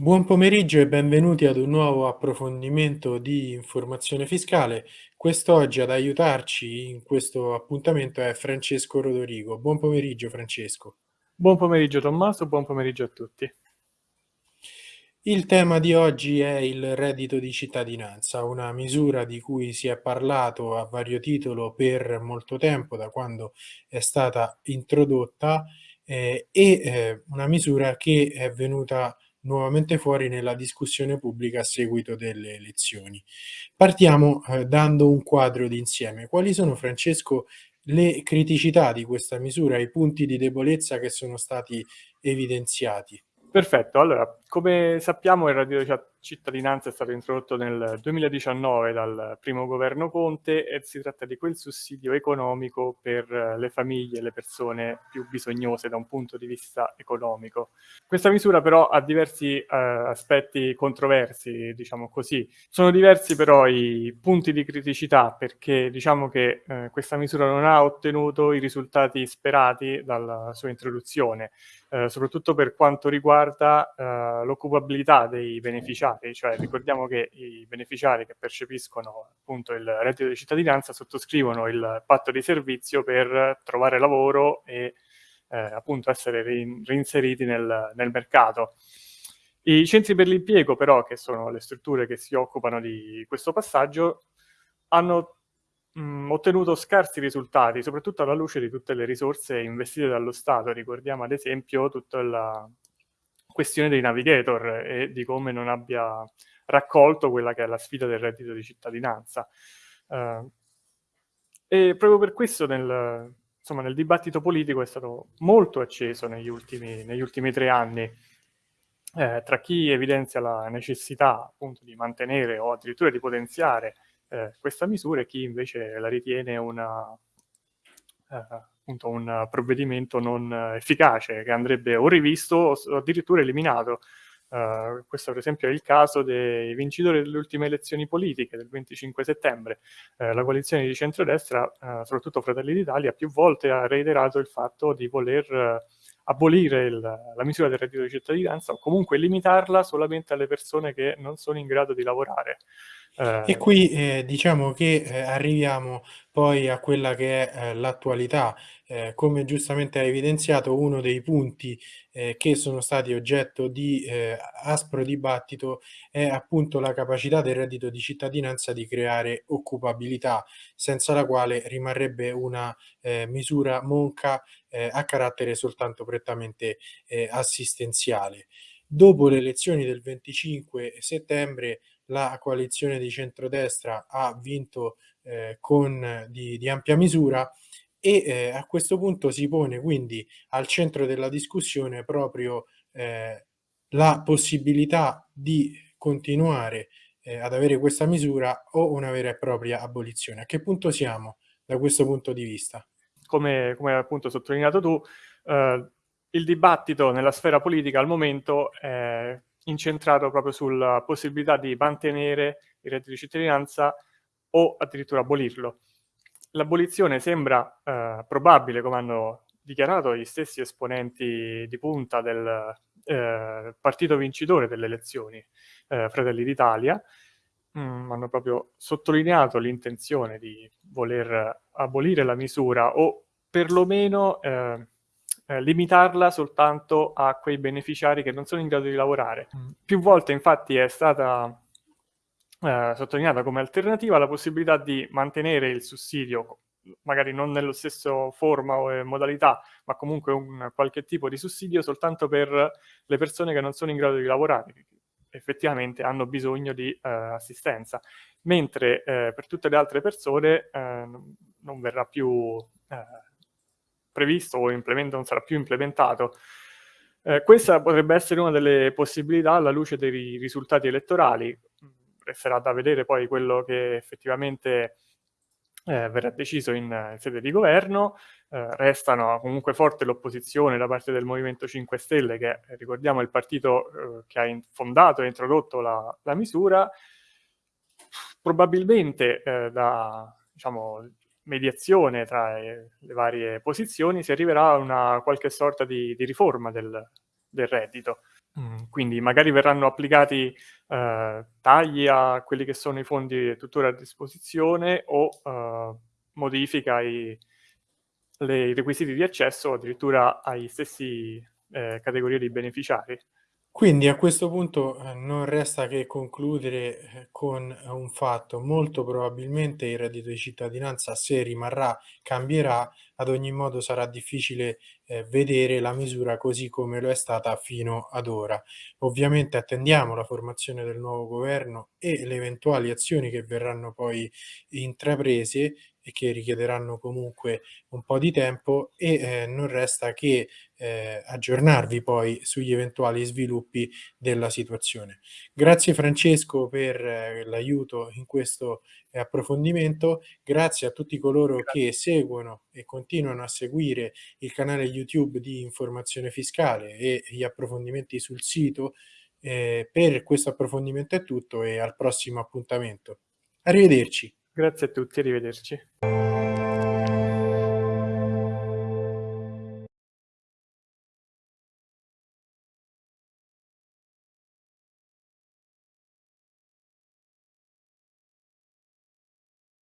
Buon pomeriggio e benvenuti ad un nuovo approfondimento di informazione fiscale. Quest'oggi ad aiutarci in questo appuntamento è Francesco Rodorigo. Buon pomeriggio Francesco. Buon pomeriggio Tommaso, buon pomeriggio a tutti. Il tema di oggi è il reddito di cittadinanza, una misura di cui si è parlato a vario titolo per molto tempo, da quando è stata introdotta, eh, e eh, una misura che è venuta nuovamente fuori nella discussione pubblica a seguito delle elezioni. Partiamo eh, dando un quadro d'insieme. Quali sono, Francesco, le criticità di questa misura, i punti di debolezza che sono stati evidenziati? Perfetto, allora, come sappiamo il reddito di cittadinanza è stato introdotto nel 2019 dal primo governo Conte e si tratta di quel sussidio economico per le famiglie e le persone più bisognose da un punto di vista economico. Questa misura però ha diversi eh, aspetti controversi, diciamo così. Sono diversi però i punti di criticità perché diciamo che eh, questa misura non ha ottenuto i risultati sperati dalla sua introduzione eh, soprattutto per quanto riguarda eh, l'occupabilità dei beneficiari, cioè ricordiamo che i beneficiari che percepiscono appunto il reddito di cittadinanza sottoscrivono il patto di servizio per trovare lavoro e eh, appunto essere reinseriti nel, nel mercato. I centri per l'impiego però, che sono le strutture che si occupano di questo passaggio, hanno mh, ottenuto scarsi risultati, soprattutto alla luce di tutte le risorse investite dallo Stato. Ricordiamo ad esempio tutta la questione dei navigator e di come non abbia raccolto quella che è la sfida del reddito di cittadinanza. Uh, e proprio per questo nel, insomma, nel dibattito politico è stato molto acceso negli ultimi, negli ultimi tre anni eh, tra chi evidenzia la necessità appunto di mantenere o addirittura di potenziare eh, questa misura e chi invece la ritiene una, eh, appunto un provvedimento non efficace, che andrebbe o rivisto o addirittura eliminato. Uh, questo per esempio è il caso dei vincitori delle ultime elezioni politiche del 25 settembre. Uh, la coalizione di centrodestra, uh, soprattutto Fratelli d'Italia, più volte ha reiterato il fatto di voler abolire il, la misura del reddito di cittadinanza o comunque limitarla solamente alle persone che non sono in grado di lavorare. E qui eh, diciamo che eh, arriviamo poi a quella che è eh, l'attualità. Eh, come giustamente hai evidenziato, uno dei punti eh, che sono stati oggetto di aspro dibattito è appunto la capacità del reddito di cittadinanza di creare occupabilità, senza la quale rimarrebbe una misura monca a carattere soltanto prettamente assistenziale. Dopo le elezioni del 25 settembre la coalizione di centrodestra ha vinto eh, con di, di, ampia misura e eh, a questo punto si pone quindi al centro della discussione proprio eh, la possibilità di continuare eh, ad avere questa misura o una vera e propria abolizione. A che punto siamo da questo punto di vista? Come, come appunto sottolineato tu, eh, il dibattito nella sfera politica al momento è incentrato proprio sulla possibilità di mantenere il reddito di cittadinanza o addirittura abolirlo. L'abolizione sembra eh, probabile, come hanno dichiarato gli stessi esponenti di punta del eh, partito vincitore delle elezioni, eh, Fratelli d'Italia, mm, hanno proprio sottolineato l'intenzione di voler abolire la misura o perlomeno eh, eh, limitarla soltanto a quei beneficiari che non sono in grado di lavorare. Mm. Più volte infatti è stata eh, sottolineata come alternativa la possibilità di mantenere il sussidio magari non nello stesso forma o eh, modalità, ma comunque un qualche tipo di sussidio soltanto per le persone che non sono in grado di lavorare, che effettivamente hanno bisogno di eh, assistenza, mentre eh, per tutte le altre persone eh, non verrà più eh, previsto o non sarà più implementato. Eh, questa potrebbe essere una delle possibilità alla luce dei risultati elettorali. Resterà da vedere poi quello che effettivamente eh, verrà deciso in, in, sede di governo. Eh, restano comunque forte l'opposizione da parte del Movimento 5 Stelle, che ricordiamo è il partito eh, che ha fondato e introdotto la, la misura. Probabilmente eh, da diciamo, mediazione tra le varie posizioni si arriverà a una qualche sorta di, di riforma del, del reddito. Mm, quindi magari verranno applicati eh, tagli a quelli che sono i fondi tuttora a disposizione o eh, modifica ai le, i requisiti di accesso addirittura ai stessi eh, categorie di beneficiari. Quindi a questo punto eh, non resta che concludere eh, con un fatto, molto probabilmente il reddito di cittadinanza se rimarrà cambierà, ad ogni modo sarà difficile eh, vedere la misura così come lo è stata fino ad ora. Ovviamente attendiamo la formazione del nuovo governo e le eventuali azioni che verranno poi intraprese e che richiederanno comunque un po' di tempo e eh, non resta che eh, aggiornarvi poi sugli eventuali sviluppi della situazione. Grazie Francesco per eh, l'aiuto in questo eh, approfondimento, grazie a tutti coloro grazie. che seguono e continuano a seguire il canale YouTube di informazione fiscale e gli approfondimenti sul sito. Eh, per questo approfondimento è tutto e al prossimo appuntamento. Arrivederci. Grazie a tutti, arrivederci.